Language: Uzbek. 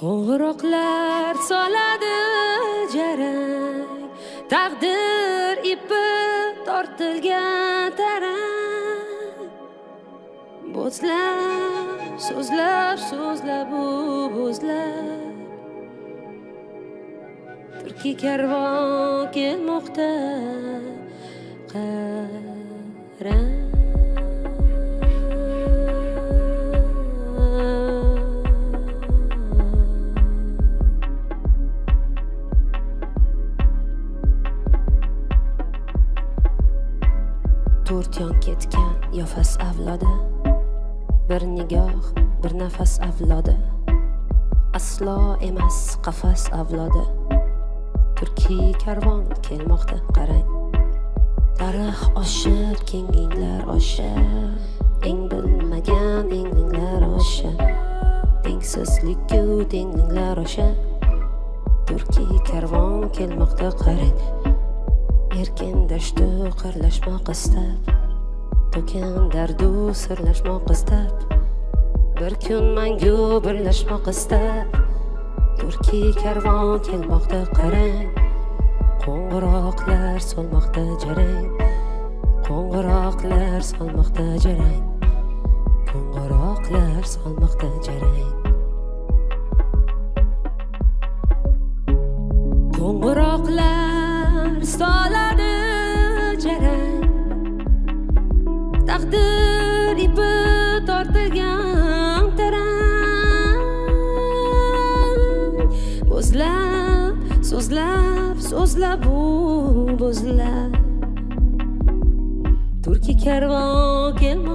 qo'ng'iroqlar soladi jarang. Taqdir ipi tortilgan tarang. Bo'zlab so'zlab so'zlab u bo'zlab. Turkiy karvon kelmoqda. To'rt yon ketgan yofas avlodi. Bir nigoh bir nafas avlodi. Aslo emas qafas avlodi. Turkiy karvon kelmoqda qarang. Tarix oshib kenginglar oshib. Eng bilmagan englinglar osha tengsizlikku tenginglar osha turkiy karvon kelmoqda qarang. Erkin qarlashmoq istab to'kin dardu sirlashmoq istab bir kun mangu birlashmoq istab turki karvon kelmoqda qarang. Qo'ng'iroqlar solmoqda jarang. Qo'ng'iroqlar solmoqda jarang. Qo'ng'iroqlar solmoqda jarang. Qo'ng'iroqlar solar taqdir ipi tortilgan tarang bo'zlab so'zlab so'zlab u bo'zlab. Turkiy karvon kelmoqda